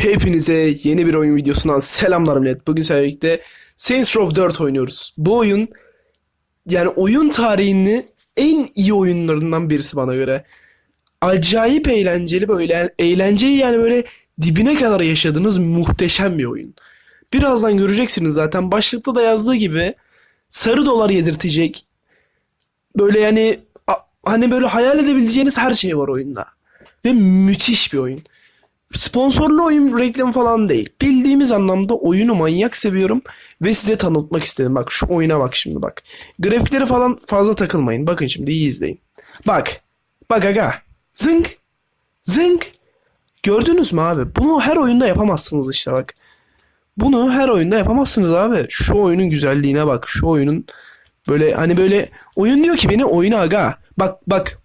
Hepinize yeni bir oyun videosundan selamlar millet. Bugün sizlerle birlikte Saints Row 4 oynuyoruz. Bu oyun yani oyun tarihinin en iyi oyunlarından birisi bana göre. Acayip eğlenceli böyle eğlenceyi yani böyle dibine kadar yaşadığınız muhteşem bir oyun. Birazdan göreceksiniz zaten başlıkta da yazdığı gibi sarı dolar yedirtecek. Böyle yani hani böyle hayal edebileceğiniz her şey var oyunda. Ve müthiş bir oyun. Sponsorlu oyun reklamı falan değil. Bildiğimiz anlamda oyunu manyak seviyorum ve size tanıtmak istedim. Bak şu oyuna bak şimdi bak. Grafikleri falan fazla takılmayın. Bakın şimdi iyi izleyin. Bak. Bak aga. Zınk. Zınk. Gördünüz mü abi? Bunu her oyunda yapamazsınız işte bak. Bunu her oyunda yapamazsınız abi. Şu oyunun güzelliğine bak. Şu oyunun böyle hani böyle oyun diyor ki beni oyuna aga. Bak bak.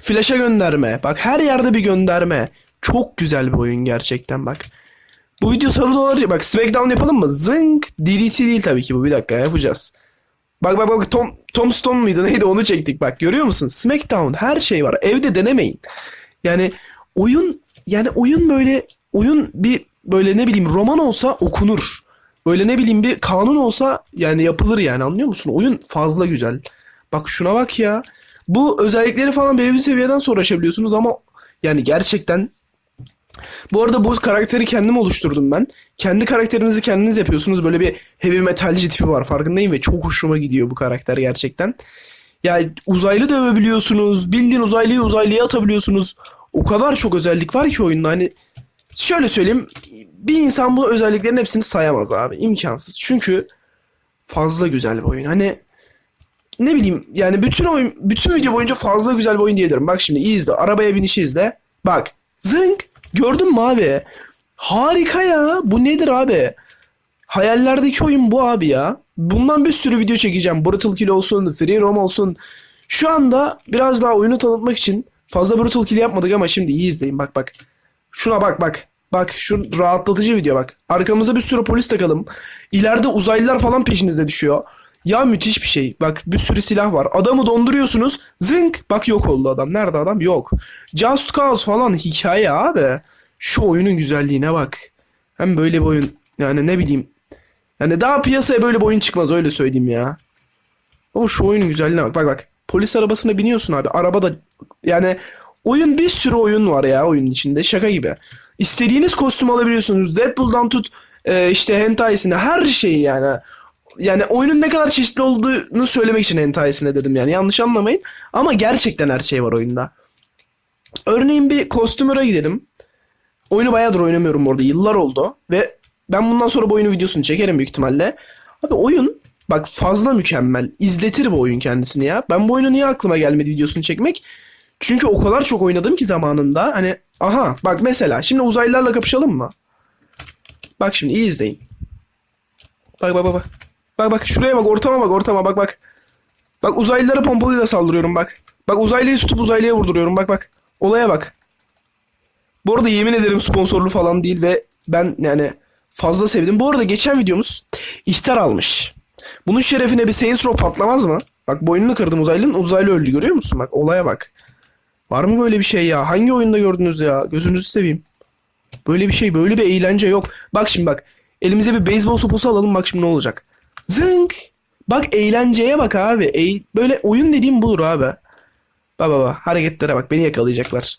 Flash'a gönderme. Bak her yerde bir gönderme. Çok güzel bir oyun gerçekten bak. Bu video sarı dolar bak Smackdown yapalım mı? Zınk. DDT değil tabii ki bu. Bir dakika yapacağız. Bak bak bak Tom Tom Stone muydu neydi onu çektik bak görüyor musun? Smackdown her şey var. Evde denemeyin. Yani oyun yani oyun böyle oyun bir böyle ne bileyim roman olsa okunur. Böyle ne bileyim bir kanun olsa yani yapılır yani anlıyor musun? Oyun fazla güzel. Bak şuna bak ya. Bu özellikleri falan belirli seviyeden sonra aşabiliyorsunuz ama yani gerçekten bu arada bu karakteri kendim oluşturdum ben. Kendi karakterinizi kendiniz yapıyorsunuz. Böyle bir heavy metalci tipi var farkındayım ve çok hoşuma gidiyor bu karakter gerçekten. Ya uzaylı dövebiliyorsunuz. Bildiğin uzaylıyı uzaylıya atabiliyorsunuz. O kadar çok özellik var ki oyunda hani şöyle söyleyeyim bir insan bu özelliklerin hepsini sayamaz abi. imkansız. Çünkü fazla güzel bir oyun. Hani ne bileyim yani bütün oyun bütün video boyunca fazla güzel bir oyun diyebilirim. Bak şimdi iyi izle. Arabaya binişi izle. Bak. Zınk. Gördün mü abi? Harika ya. Bu nedir abi? Hayallerdeki oyun bu abi ya. Bundan bir sürü video çekeceğim. Brutal Kill olsun, Free Roam olsun. Şu anda biraz daha oyunu tanıtmak için fazla Brutal Kill yapmadık ama şimdi iyi izleyin. Bak bak. Şuna bak bak. Bak şu rahatlatıcı video bak. Arkamıza bir sürü polis takalım. İleride uzaylılar falan peşinizde düşüyor. Ya müthiş bir şey. Bak bir sürü silah var. Adamı donduruyorsunuz. Zınk. Bak yok oldu adam. Nerede adam? Yok. Just Cause falan hikaye abi. Şu oyunun güzelliğine bak. Hem böyle bir oyun. Yani ne bileyim. Yani daha piyasaya böyle bir oyun çıkmaz öyle söyleyeyim ya. Ama şu oyunun güzelliğine bak. Bak bak. Polis arabasına biniyorsun abi. Arabada yani oyun bir sürü oyun var ya oyunun içinde. Şaka gibi. İstediğiniz kostüm alabiliyorsunuz. Deadpool'dan tut e, işte hentai'sine her şeyi yani. Yani oyunun ne kadar çeşitli olduğunu söylemek için hentai'sine dedim yani. Yanlış anlamayın. Ama gerçekten her şey var oyunda. Örneğin bir kostümöre gidelim. Oyunu bayağıdır oynamıyorum orada. Yıllar oldu. Ve ben bundan sonra bu oyunun videosunu çekerim büyük ihtimalle. Abi oyun bak fazla mükemmel. İzletir bu oyun kendisini ya. Ben bu oyunu niye aklıma gelmedi videosunu çekmek? Çünkü o kadar çok oynadım ki zamanında. Hani aha bak mesela şimdi uzaylılarla kapışalım mı? Bak şimdi iyi izleyin. Bak bak bak bak. Bak bak şuraya bak ortama bak ortama bak bak. Bak uzaylılara pompalıyla saldırıyorum bak. Bak uzaylıyı tutup uzaylıya vurduruyorum bak bak. Olaya bak. Bu arada yemin ederim sponsorlu falan değil ve ben yani fazla sevdim. Bu arada geçen videomuz ihtar almış. Bunun şerefine bir Saints Row patlamaz mı? Bak boynunu kırdım uzaylının uzaylı öldü görüyor musun? Bak olaya bak. Var mı böyle bir şey ya? Hangi oyunda gördünüz ya? Gözünüzü seveyim. Böyle bir şey, böyle bir eğlence yok. Bak şimdi bak. Elimize bir beyzbol sopası alalım bak şimdi ne olacak. Zınk. Bak eğlenceye bak abi. Eğ- böyle oyun dediğim budur abi. Bak bak hareketlere bak beni yakalayacaklar.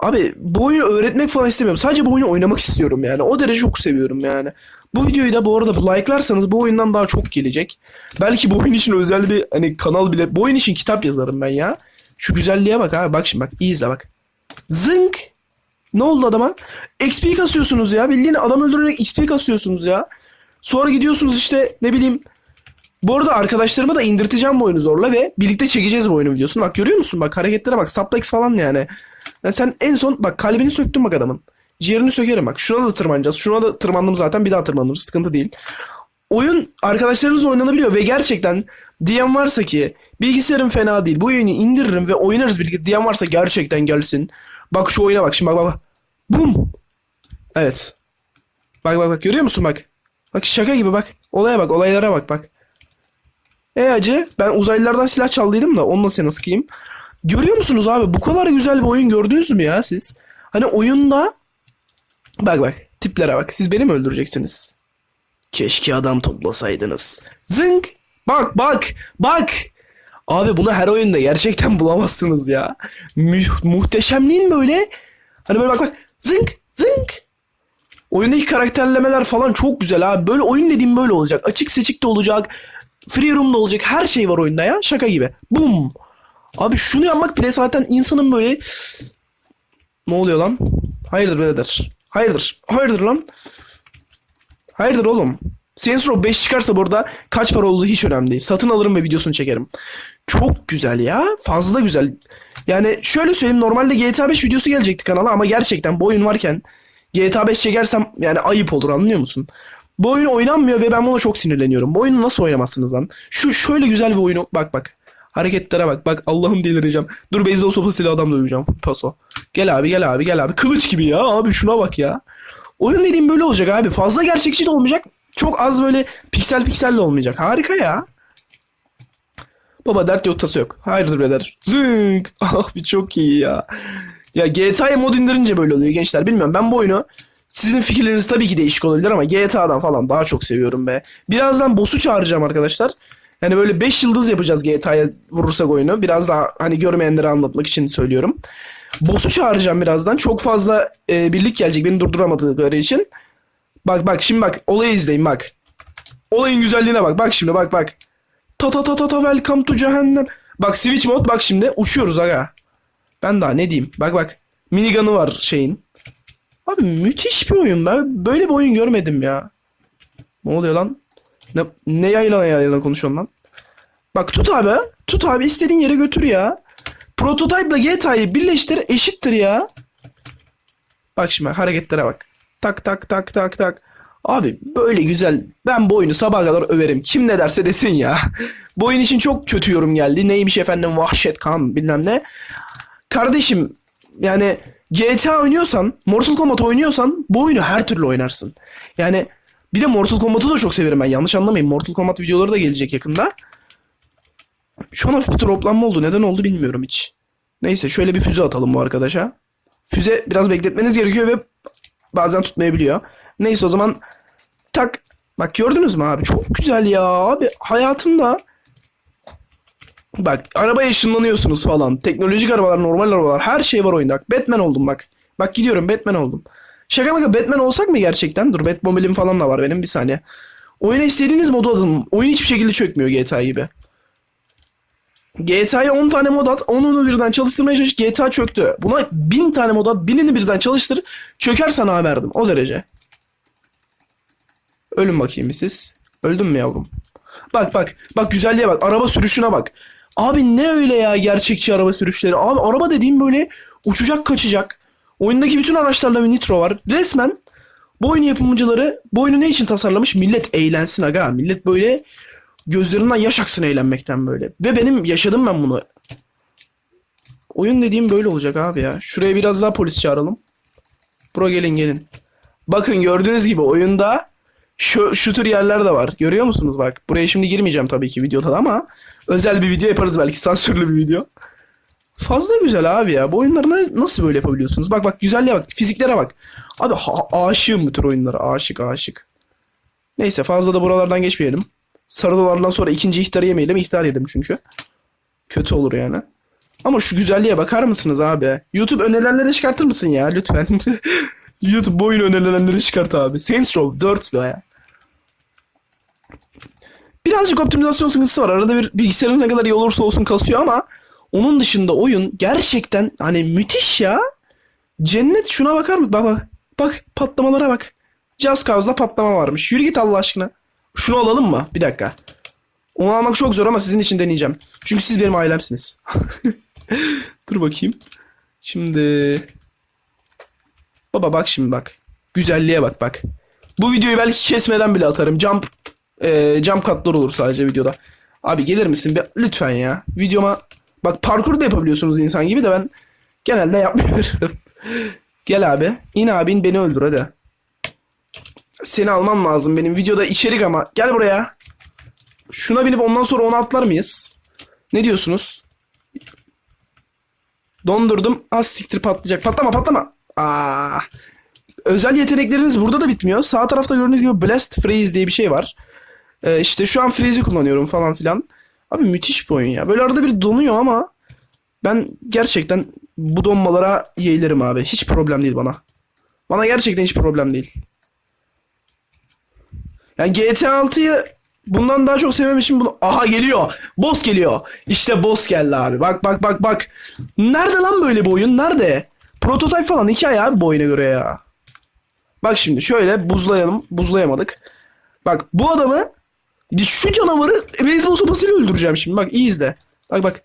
Abi bu oyunu öğretmek falan istemiyorum. Sadece bu oyunu oynamak istiyorum yani. O derece çok seviyorum yani. Bu videoyu da bu arada like'larsanız bu oyundan daha çok gelecek. Belki bu oyun için özel bir hani kanal bile. Bu oyun için kitap yazarım ben ya. Şu güzelliğe bak abi. Bak şimdi bak. iyi izle bak. Zınk. Ne oldu adama? XP kasıyorsunuz ya. Bildiğin adam öldürerek XP kasıyorsunuz ya. Sonra gidiyorsunuz işte ne bileyim. Bu arada arkadaşlarıma da indirteceğim bu oyunu zorla ve birlikte çekeceğiz bu oyunu videosunu. Bak görüyor musun? Bak hareketlere bak. Suplex falan yani. Yani sen en son bak kalbini söktün bak adamın. Ciğerini sökerim bak. Şuna da tırmanacağız. Şuna da tırmandım zaten. Bir daha tırmanırım. Sıkıntı değil. Oyun arkadaşlarınızla oynanabiliyor ve gerçekten diyen varsa ki bilgisayarım fena değil. Bu oyunu indiririm ve oynarız birlikte diyen varsa gerçekten gelsin. Bak şu oyuna bak şimdi bak bak bak. Bum. Evet. Bak bak bak görüyor musun bak. Bak şaka gibi bak. Olaya bak olaylara bak bak. E acı ben uzaylılardan silah çaldıydım da onunla seni sıkayım. Görüyor musunuz abi bu kadar güzel bir oyun gördünüz mü ya siz? Hani oyunda Bak bak tiplere bak. Siz beni mi öldüreceksiniz? Keşke adam toplasaydınız. Zınk. Bak bak bak. Abi bunu her oyunda gerçekten bulamazsınız ya. Mü- muhteşem değil mi böyle? Hani böyle bak bak. Zınk zınk. Oyundaki karakterlemeler falan çok güzel abi. Böyle oyun dediğim böyle olacak. Açık seçik de olacak. Free room da olacak. Her şey var oyunda ya. Şaka gibi. Bum. Abi şunu yapmak bile zaten insanın böyle... Ne oluyor lan? Hayırdır birader? Hayırdır? Hayırdır lan? Hayırdır oğlum? Saints Row 5 çıkarsa burada kaç para olduğu hiç önemli değil. Satın alırım ve videosunu çekerim. Çok güzel ya. Fazla güzel. Yani şöyle söyleyeyim normalde GTA 5 videosu gelecekti kanala ama gerçekten bu oyun varken GTA 5 çekersem yani ayıp olur anlıyor musun? Bu oyun oynanmıyor ve ben buna çok sinirleniyorum. Bu oyunu nasıl oynamazsınız lan? Şu şöyle güzel bir oyunu bak bak. Hareketlere bak. Bak Allah'ım delireceğim. Dur beyzbol sopasıyla adam döveceğim. Paso. Gel abi gel abi gel abi. Kılıç gibi ya abi şuna bak ya. Oyun dediğim böyle olacak abi. Fazla gerçekçi de olmayacak. Çok az böyle piksel piksel de olmayacak. Harika ya. Baba dert yok tası yok. Hayırdır birader. Zınk. Ah bir çok iyi ya. Ya GTA'ya mod indirince böyle oluyor gençler. Bilmiyorum ben bu oyunu sizin fikirleriniz tabii ki değişik olabilir ama GTA'dan falan daha çok seviyorum be. Birazdan boss'u çağıracağım arkadaşlar. Yani böyle 5 yıldız yapacağız GTA'ya vurursak oyunu. Biraz daha hani görmeyenlere anlatmak için söylüyorum. Boss'u çağıracağım birazdan. Çok fazla e, birlik gelecek beni durduramadıkları için. Bak bak şimdi bak olayı izleyin bak. Olayın güzelliğine bak. Bak şimdi bak bak. Ta ta ta ta ta welcome to cehennem. Bak switch mode bak şimdi uçuyoruz aga. Ben daha ne diyeyim. Bak bak. Minigun'ı var şeyin. Abi müthiş bir oyun. Ben böyle bir oyun görmedim ya. Ne oluyor lan? Ne, ne yayla yayla konuşuyorsun lan? Bak tut abi. Tut abi istediğin yere götür ya. Prototype ile GTA'yı birleştir eşittir ya. Bak şimdi hareketlere bak. Tak tak tak tak tak. Abi böyle güzel. Ben bu oyunu sabaha kadar överim. Kim ne derse desin ya. bu oyun için çok kötü yorum geldi. Neymiş efendim vahşet kan bilmem ne. Kardeşim yani GTA oynuyorsan, Mortal Kombat oynuyorsan bu oyunu her türlü oynarsın. Yani bir de Mortal Kombat'ı da çok severim ben. Yanlış anlamayın. Mortal Kombat videoları da gelecek yakında. Şu an hafif droplanma oldu. Neden oldu bilmiyorum hiç. Neyse şöyle bir füze atalım bu arkadaşa. Füze biraz bekletmeniz gerekiyor ve bazen tutmayabiliyor. Neyse o zaman tak. Bak gördünüz mü abi? Çok güzel ya abi. Hayatımda Bak arabaya ışınlanıyorsunuz falan. Teknolojik arabalar, normal arabalar. Her şey var oyunda. Batman oldum bak. Bak gidiyorum Batman oldum. Şaka maka Batman olsak mı gerçekten? Dur Batmobile'im falan da var benim bir saniye. Oyuna istediğiniz modu atın. Oyun hiçbir şekilde çökmüyor GTA gibi. GTA'ya 10 tane mod at, 10'unu birden çalıştırmaya çalış, GTA çöktü. Buna 1000 tane mod at, 1000'ini birden çalıştır, çöker sana verdim. O derece. Ölün bakayım siz. Öldün mü yavrum? Bak bak, bak güzelliğe bak, araba sürüşüne bak. Abi ne öyle ya gerçekçi araba sürüşleri. Abi araba dediğim böyle uçacak kaçacak. Oyundaki bütün araçlarla bir nitro var. Resmen bu oyun yapımcıları bu oyunu ne için tasarlamış? Millet eğlensin aga. Millet böyle gözlerinden yaş aksın eğlenmekten böyle. Ve benim yaşadım ben bunu. Oyun dediğim böyle olacak abi ya. Şuraya biraz daha polis çağıralım. Bro gelin gelin. Bakın gördüğünüz gibi oyunda şu, şu tür yerler de var. Görüyor musunuz bak. Buraya şimdi girmeyeceğim tabii ki videoda da ama özel bir video yaparız belki sansürlü bir video. Fazla güzel abi ya. Bu oyunları na- nasıl böyle yapabiliyorsunuz? Bak bak güzelliğe bak. Fiziklere bak. Abi ha- aşığım bu tür oyunlara. Aşık aşık. Neyse fazla da buralardan geçmeyelim. Sarı dolardan sonra ikinci ihtarı yemeyelim. İhtar yedim çünkü. Kötü olur yani. Ama şu güzelliğe bakar mısınız abi? YouTube önerilenleri çıkartır mısın ya lütfen? YouTube oyun önerilenleri çıkart abi. Saints Row 4 ya. Birazcık optimizasyon sıkıntısı var. Arada bir bilgisayarın ne kadar iyi olursa olsun kasıyor ama onun dışında oyun gerçekten hani müthiş ya. Cennet şuna bakar mı? Bak bak. Bak patlamalara bak. Just Cause'da patlama varmış. Yürü git Allah aşkına. Şunu alalım mı? Bir dakika. Onu almak çok zor ama sizin için deneyeceğim. Çünkü siz benim ailemsiniz. Dur bakayım. Şimdi... Baba bak şimdi bak. Güzelliğe bak bak. Bu videoyu belki kesmeden bile atarım. Jump e, jump katlar olur sadece videoda. Abi gelir misin? Bir, lütfen ya. Videoma bak parkur da yapabiliyorsunuz insan gibi de ben genelde yapmıyorum. Gel abi. İn abi in beni öldür hadi. Seni almam lazım benim videoda içerik ama. Gel buraya. Şuna binip ondan sonra onu atlar mıyız? Ne diyorsunuz? Dondurdum. Az siktir patlayacak. Patlama patlama. Aa. özel yetenekleriniz burada da bitmiyor. Sağ tarafta gördüğünüz gibi Blast Freeze diye bir şey var. Ee, işte şu an Freeze'i kullanıyorum falan filan. Abi müthiş bir oyun ya. Böyle arada bir donuyor ama ben gerçekten bu donmalara yeğlerim abi. Hiç problem değil bana. Bana gerçekten hiç problem değil. Yani GTA 6'yı bundan daha çok sevmem için bunu... Aha geliyor. Boss geliyor. İşte boss geldi abi. Bak bak bak bak. Nerede lan böyle bir oyun? Nerede? Prototype falan hikaye abi bu göre ya. Bak şimdi şöyle buzlayalım. Buzlayamadık. Bak bu adamı şu canavarı beyzbol sopasıyla öldüreceğim şimdi. Bak iyi izle. Bak bak.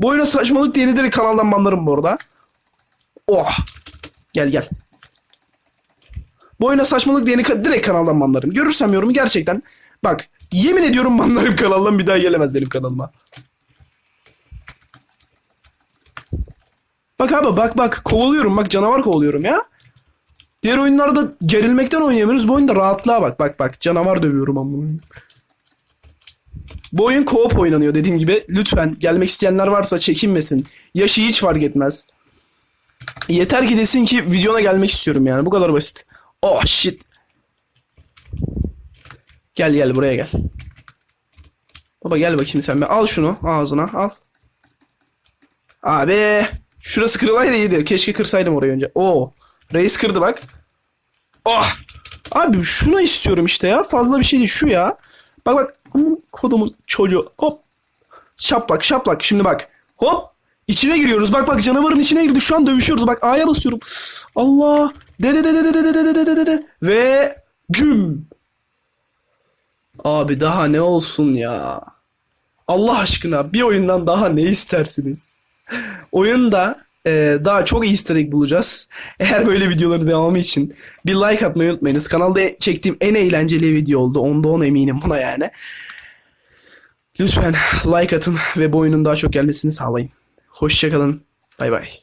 Bu saçmalık diye direkt kanaldan banlarım bu arada. Oh. Gel gel. Bu oyuna saçmalık diyeni ka- direkt kanaldan banlarım. Görürsem yorumu gerçekten. Bak yemin ediyorum banlarım kanaldan bir daha gelemez benim kanalıma. Bak abi bak bak kovalıyorum bak canavar kovalıyorum ya. Diğer oyunlarda gerilmekten oynayamıyoruz. Bu oyunda rahatlığa bak bak bak canavar dövüyorum amına. Bu oyun co-op oynanıyor dediğim gibi. Lütfen gelmek isteyenler varsa çekinmesin. Yaşı hiç fark etmez. Yeter ki desin ki videona gelmek istiyorum yani. Bu kadar basit. Oh shit. Gel gel buraya gel. Baba gel bakayım sen bir. Al şunu ağzına al. Abi. Şurası kırılaydı iyiydi. Keşke kırsaydım orayı önce. Oo. Reis kırdı bak. Oh. Abi şunu istiyorum işte ya. Fazla bir şey değil. Şu ya. Bak bak. Kodumuz çocuğu. Hop. Şaplak şaplak. Şimdi bak. Hop. İçine giriyoruz. Bak bak canavarın içine girdik. Şu an dövüşüyoruz. Bak A'ya basıyorum. Allah. De de de de de de de de de de de. Ve güm. Abi daha ne olsun ya. Allah aşkına bir oyundan daha ne istersiniz? Oyunda e, daha çok easter egg bulacağız. Eğer böyle videoların devamı için bir like atmayı unutmayınız. Kanalda çektiğim en eğlenceli video oldu. Onda on eminim buna yani. Lütfen like atın ve bu oyunun daha çok gelmesini sağlayın. Hoşçakalın. Bay bay.